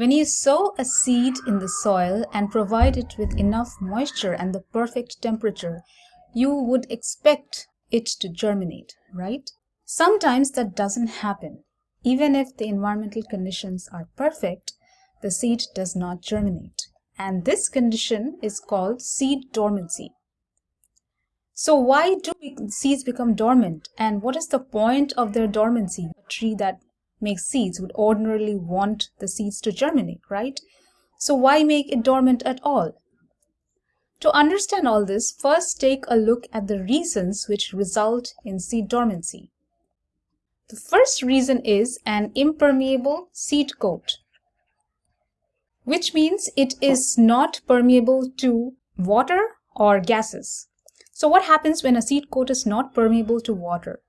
When you sow a seed in the soil and provide it with enough moisture and the perfect temperature, you would expect it to germinate, right? Sometimes that doesn't happen. Even if the environmental conditions are perfect, the seed does not germinate. And this condition is called seed dormancy. So why do seeds become dormant and what is the point of their dormancy? A tree that makes seeds would ordinarily want the seeds to germinate, right? So why make it dormant at all? To understand all this, first take a look at the reasons which result in seed dormancy. The first reason is an impermeable seed coat, which means it is not permeable to water or gases. So what happens when a seed coat is not permeable to water?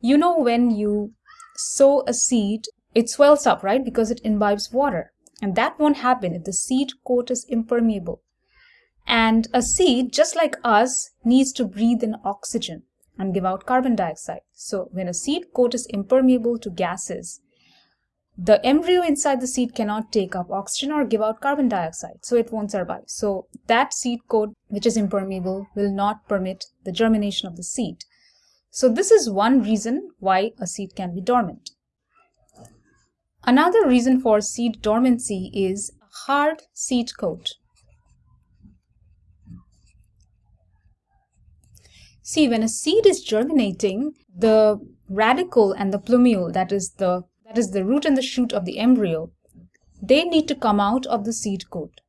You know when you sow a seed, it swells up, right? Because it imbibes water. And that won't happen if the seed coat is impermeable. And a seed, just like us, needs to breathe in oxygen and give out carbon dioxide. So when a seed coat is impermeable to gases, the embryo inside the seed cannot take up oxygen or give out carbon dioxide, so it won't survive. So that seed coat, which is impermeable, will not permit the germination of the seed. So this is one reason why a seed can be dormant. Another reason for seed dormancy is a hard seed coat. See, when a seed is germinating, the radicle and the plumule, that is the that is the root and the shoot of the embryo, they need to come out of the seed coat.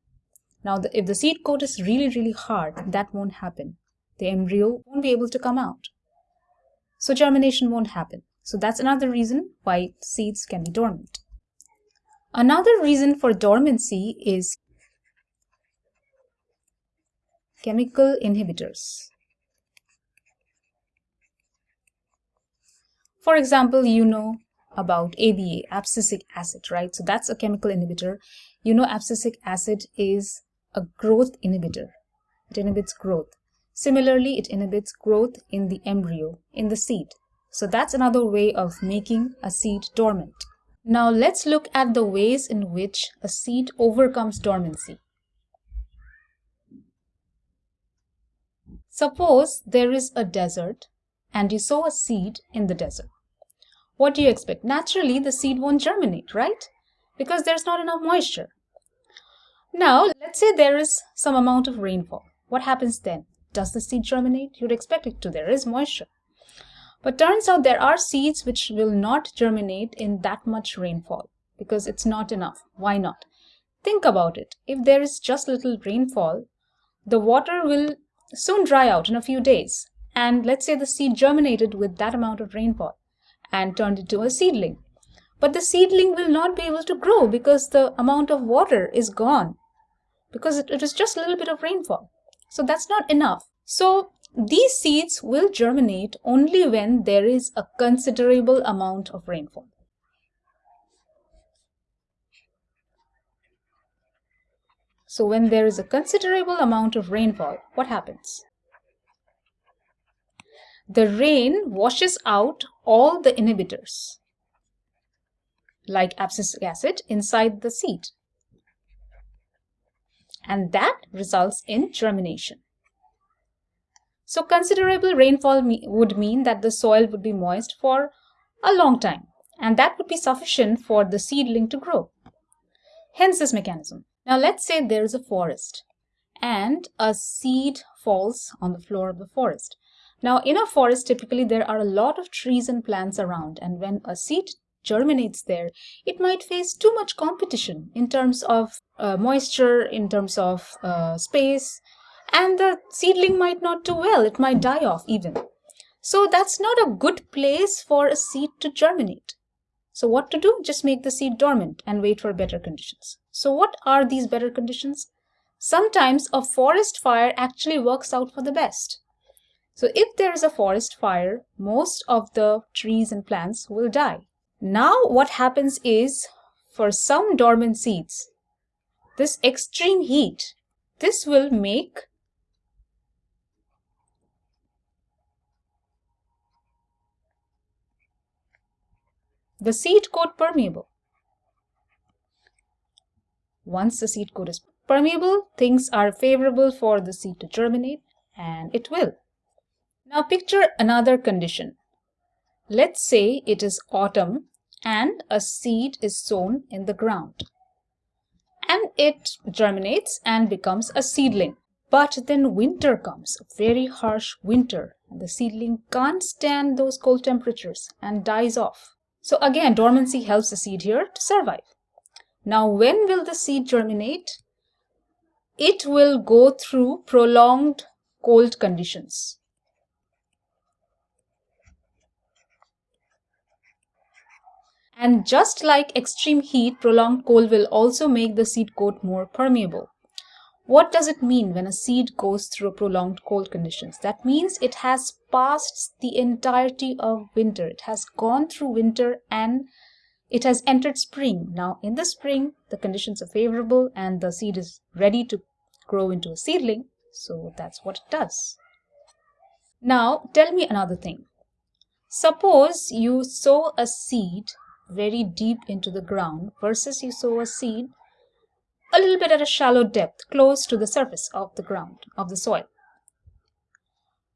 Now, the, if the seed coat is really, really hard, that won't happen. The embryo won't be able to come out. So germination won't happen. So that's another reason why seeds can be dormant. Another reason for dormancy is chemical inhibitors. For example, you know about ABA, abscisic acid, right? So that's a chemical inhibitor. You know abscisic acid is a growth inhibitor. It inhibits growth. Similarly, it inhibits growth in the embryo, in the seed. So that's another way of making a seed dormant. Now let's look at the ways in which a seed overcomes dormancy. Suppose there is a desert and you sow a seed in the desert. What do you expect? Naturally, the seed won't germinate, right? Because there's not enough moisture. Now, let's say there is some amount of rainfall. What happens then? Does the seed germinate? You'd expect it to. There is moisture. But turns out there are seeds which will not germinate in that much rainfall because it's not enough. Why not? Think about it. If there is just little rainfall, the water will soon dry out in a few days. And let's say the seed germinated with that amount of rainfall and turned into a seedling. But the seedling will not be able to grow because the amount of water is gone because it, it is just a little bit of rainfall. So that's not enough. So these seeds will germinate only when there is a considerable amount of rainfall. So when there is a considerable amount of rainfall, what happens? The rain washes out all the inhibitors, like abscisic acid, inside the seed. And that results in germination. So considerable rainfall me would mean that the soil would be moist for a long time, and that would be sufficient for the seedling to grow. Hence this mechanism. Now let's say there is a forest and a seed falls on the floor of the forest. Now, in a forest, typically there are a lot of trees and plants around, and when a seed germinates there, it might face too much competition in terms of uh, moisture, in terms of uh, space, and the seedling might not do well. It might die off even. So that's not a good place for a seed to germinate. So what to do? Just make the seed dormant and wait for better conditions. So what are these better conditions? Sometimes a forest fire actually works out for the best. So if there is a forest fire, most of the trees and plants will die. Now what happens is, for some dormant seeds, this extreme heat, this will make the seed coat permeable. Once the seed coat is permeable, things are favorable for the seed to germinate, and it will. Now picture another condition. Let's say it is autumn and a seed is sown in the ground. And it germinates and becomes a seedling. But then winter comes, a very harsh winter, and the seedling can't stand those cold temperatures and dies off. So again, dormancy helps the seed here to survive. Now, when will the seed germinate? It will go through prolonged cold conditions. And just like extreme heat, prolonged cold will also make the seed coat more permeable. What does it mean when a seed goes through prolonged cold conditions? That means it has passed the entirety of winter. It has gone through winter and it has entered spring. Now, in the spring, the conditions are favorable and the seed is ready to grow into a seedling. So that's what it does. Now, tell me another thing. Suppose you sow a seed very deep into the ground versus you sow a seed a little bit at a shallow depth, close to the surface of the ground, of the soil.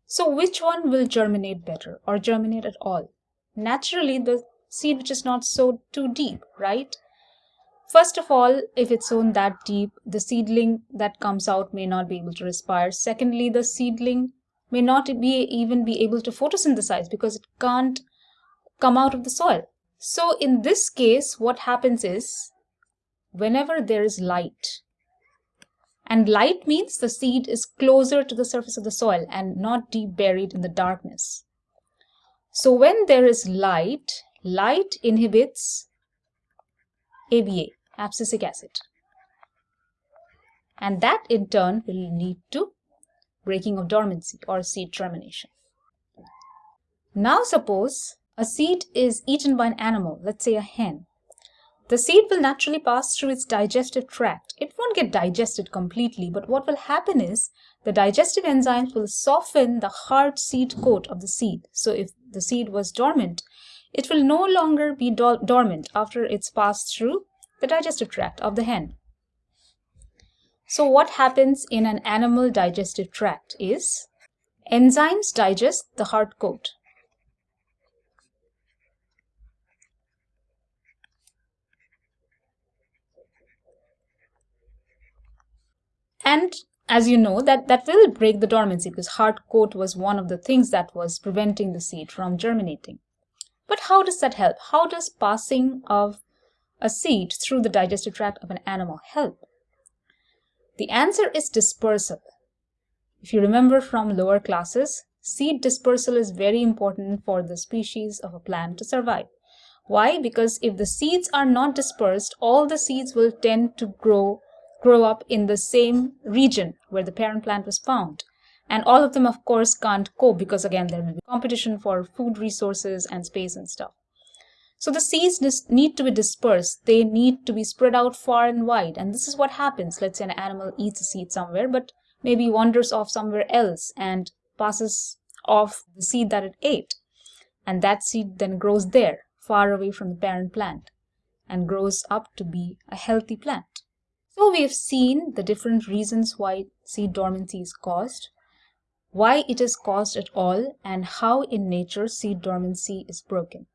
So which one will germinate better or germinate at all? Naturally, the seed which is not sowed too deep, right? First of all, if it's sown that deep, the seedling that comes out may not be able to respire. Secondly, the seedling may not be even be able to photosynthesize because it can't come out of the soil. So in this case, what happens is whenever there is light. And light means the seed is closer to the surface of the soil and not deep buried in the darkness. So when there is light, light inhibits ABA, abscisic acid. And that in turn will lead to breaking of dormancy or seed germination. Now suppose a seed is eaten by an animal, let's say a hen. The seed will naturally pass through its digestive tract. It won't get digested completely, but what will happen is the digestive enzymes will soften the hard seed coat of the seed. So if the seed was dormant, it will no longer be do dormant after it's passed through the digestive tract of the hen. So what happens in an animal digestive tract is enzymes digest the hard coat And as you know, that, that will break the dormancy because hard coat was one of the things that was preventing the seed from germinating. But how does that help? How does passing of a seed through the digestive tract of an animal help? The answer is dispersal. If you remember from lower classes, seed dispersal is very important for the species of a plant to survive. Why? Because if the seeds are not dispersed, all the seeds will tend to grow grow up in the same region where the parent plant was found. And all of them, of course, can't cope because, again, there will be competition for food resources and space and stuff. So the seeds need to be dispersed. They need to be spread out far and wide. And this is what happens. Let's say an animal eats a seed somewhere, but maybe wanders off somewhere else and passes off the seed that it ate. And that seed then grows there, far away from the parent plant, and grows up to be a healthy plant. So we have seen the different reasons why seed dormancy is caused, why it is caused at all, and how in nature seed dormancy is broken.